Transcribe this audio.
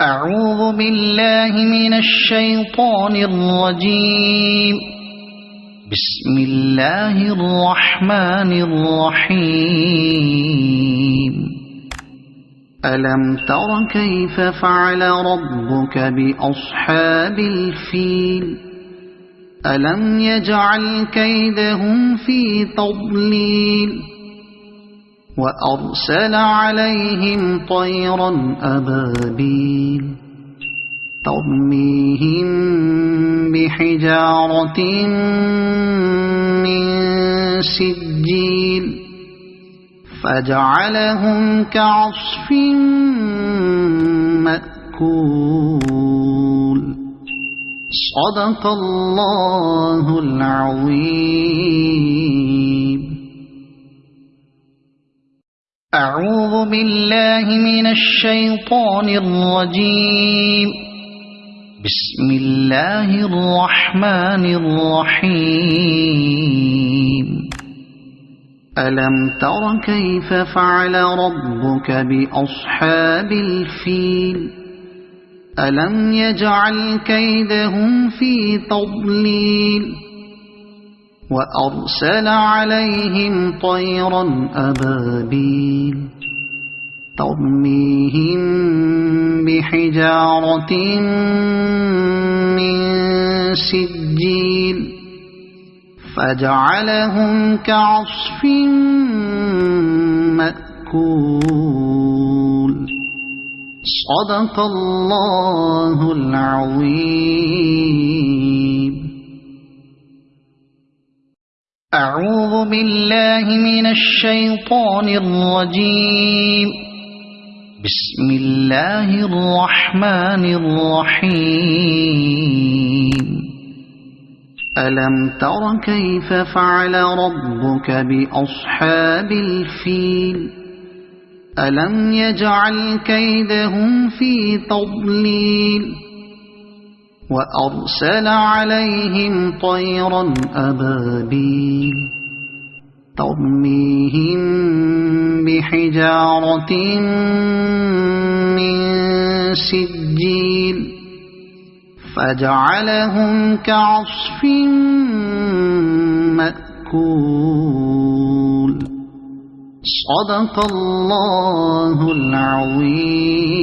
أعوذ بالله من الشيطان الرجيم. بسم الله الرحمن الرحيم. ألم تر كيف فعل ربك بأصحاب الفيل؟ ألم يجعل كيدهم في تضليل؟ وأرسل عليهم طيرا أبابيل ترميهم بحجارة من سجيل فجعلهم كعصف مأكول. صدق الله العظيم. أعوذ بالله من الشيطان الرجيم. بسم الله الرحمن الرحيم. ألم تر كيف فعل ربك بأصحاب الفيل؟ ألم يجعل كيدهم في تضليل؟ وأرسل عليهم طيرا أبابيل ترميهم بحجارة من سجيل فجعلهم كعصف مأكول. صدق الله العظيم. أعوذ بالله من الشيطان الرجيم. بسم الله الرحمن الرحيم. ألم تر كيف فعل ربك بأصحاب الفيل؟ ألم يجعل كيدهم في تضليل؟ وأرسل عليهم طيرا أبابيل ترميهم بحجارة من سجيل فجعلهم كعصف مأكول. صدق الله العظيم.